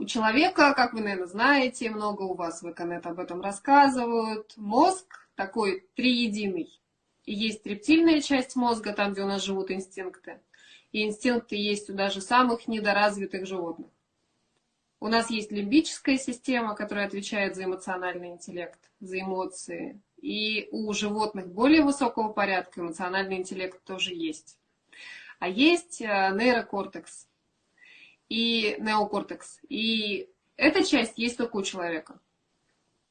У человека, как вы, наверное, знаете, много у вас в Эконет об этом рассказывают, мозг такой триединый. И есть рептильная часть мозга, там, где у нас живут инстинкты. И инстинкты есть у даже самых недоразвитых животных. У нас есть лимбическая система, которая отвечает за эмоциональный интеллект, за эмоции. И у животных более высокого порядка эмоциональный интеллект тоже есть. А есть э, нейрокортекс и неокортекс. И эта часть есть только у человека.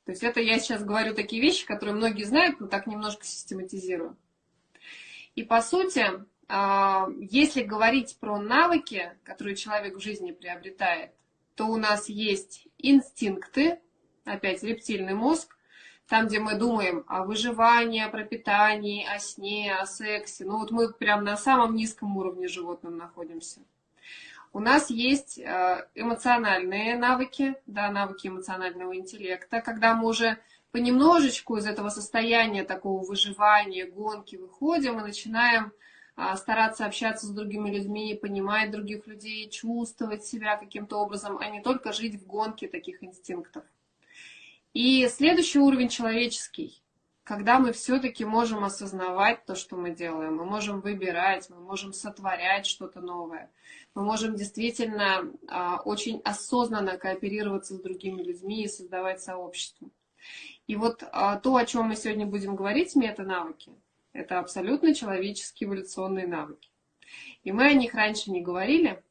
То есть это я сейчас говорю такие вещи, которые многие знают, но так немножко систематизирую. И по сути, а, если говорить про навыки, которые человек в жизни приобретает, то у нас есть инстинкты, опять рептильный мозг, там, где мы думаем о выживании, о пропитании, о сне, о сексе. Ну вот мы прям на самом низком уровне животным находимся. У нас есть э, эмоциональные навыки, да, навыки эмоционального интеллекта, когда мы уже понемножечку из этого состояния такого выживания, гонки выходим и начинаем а, стараться общаться с другими людьми, понимать других людей, чувствовать себя каким-то образом, а не только жить в гонке таких инстинктов. И следующий уровень человеческий, когда мы все-таки можем осознавать то, что мы делаем, мы можем выбирать, мы можем сотворять что-то новое, мы можем действительно а, очень осознанно кооперироваться с другими людьми и создавать сообщество. И вот а, то, о чем мы сегодня будем говорить, мета-навыки, это абсолютно человеческие эволюционные навыки. И мы о них раньше не говорили,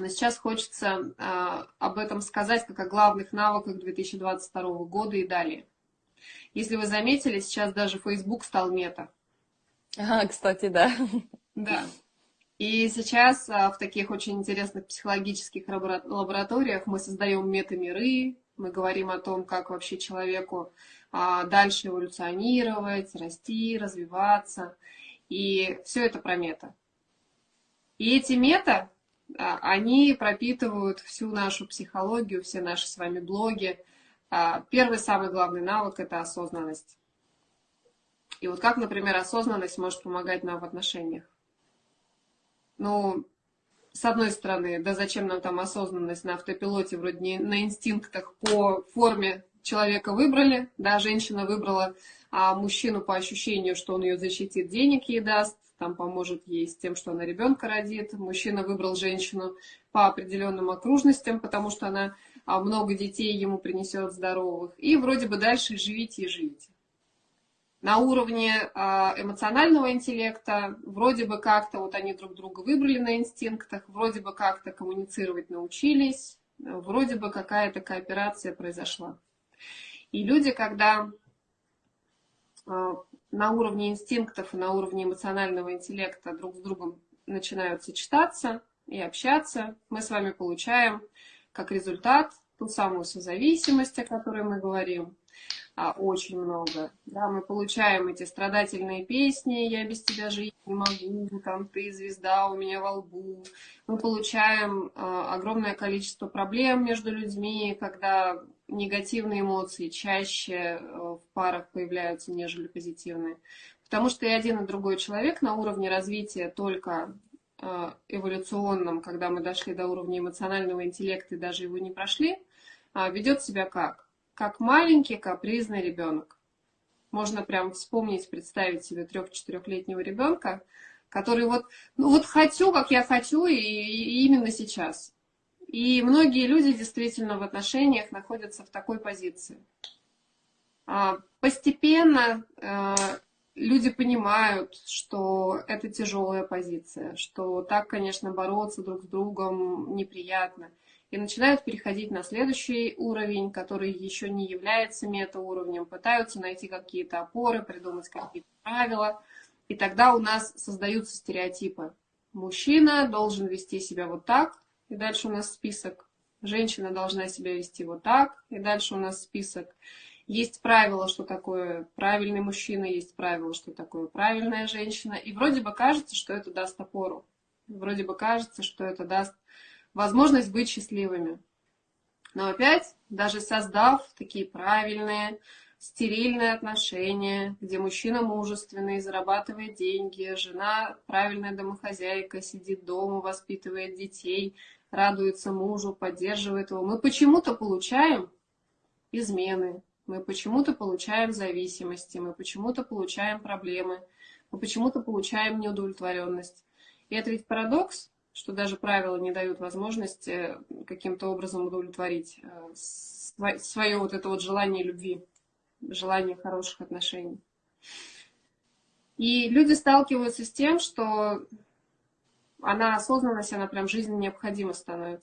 но сейчас хочется э, об этом сказать как о главных навыках 2022 года и далее. Если вы заметили, сейчас даже Facebook стал мета. Ага, кстати, да. Да. И сейчас а, в таких очень интересных психологических лабораториях мы создаем метамиры, мы говорим о том, как вообще человеку а, дальше эволюционировать, расти, развиваться. И все это про мета. И эти мета а, они пропитывают всю нашу психологию, все наши с вами блоги. А, первый самый главный навык – это осознанность. И вот как, например, осознанность может помогать нам в отношениях? Ну, с одной стороны, да зачем нам там осознанность на автопилоте, вроде не на инстинктах по форме человека выбрали, да, женщина выбрала а мужчину по ощущению, что он ее защитит, денег ей даст, там поможет ей с тем, что она ребенка родит. Мужчина выбрал женщину по определенным окружностям, потому что она много детей ему принесет здоровых. И вроде бы дальше живите и живите. На уровне а, эмоционального интеллекта вроде бы как-то вот они друг друга выбрали на инстинктах, вроде бы как-то коммуницировать научились, вроде бы какая-то кооперация произошла. И люди, когда а, на уровне инстинктов и на уровне эмоционального интеллекта друг с другом начинают сочетаться и общаться, мы с вами получаем как результат ту самую созависимость, о которой мы говорим, а, очень много. Да, мы получаем эти страдательные песни «Я без тебя жить не могу», там «Ты звезда у меня во лбу». Мы получаем а, огромное количество проблем между людьми, когда негативные эмоции чаще э, в парах появляются, нежели позитивные. Потому что и один, и другой человек на уровне развития только эволюционном, когда мы дошли до уровня эмоционального интеллекта и даже его не прошли, а, ведет себя как? Как маленький капризный ребенок. Можно прям вспомнить, представить себе трех-четырехлетнего ребенка, который вот, ну вот хочу, как я хочу, и, и именно сейчас. И многие люди действительно в отношениях находятся в такой позиции. А, постепенно э, люди понимают, что это тяжелая позиция, что так, конечно, бороться друг с другом неприятно. И начинают переходить на следующий уровень, который еще не является метауровнем, пытаются найти какие-то опоры, придумать какие-то правила. И тогда у нас создаются стереотипы. Мужчина должен вести себя вот так, и дальше у нас список. Женщина должна себя вести вот так, и дальше у нас список. Есть правило, что такое правильный мужчина, есть правило, что такое правильная женщина. И вроде бы кажется, что это даст опору. Вроде бы кажется, что это даст возможность быть счастливыми. Но опять, даже создав такие правильные, стерильные отношения, где мужчина мужественный, зарабатывает деньги, жена правильная домохозяйка, сидит дома, воспитывает детей, радуется мужу, поддерживает его. Мы почему-то получаем измены, мы почему-то получаем зависимости, мы почему-то получаем проблемы, мы почему-то получаем неудовлетворенность. И это ведь парадокс, что даже правила не дают возможности каким-то образом удовлетворить э, свое вот это вот желание любви, желание хороших отношений. И люди сталкиваются с тем, что она осознанность, она прям жизненно необходима становится.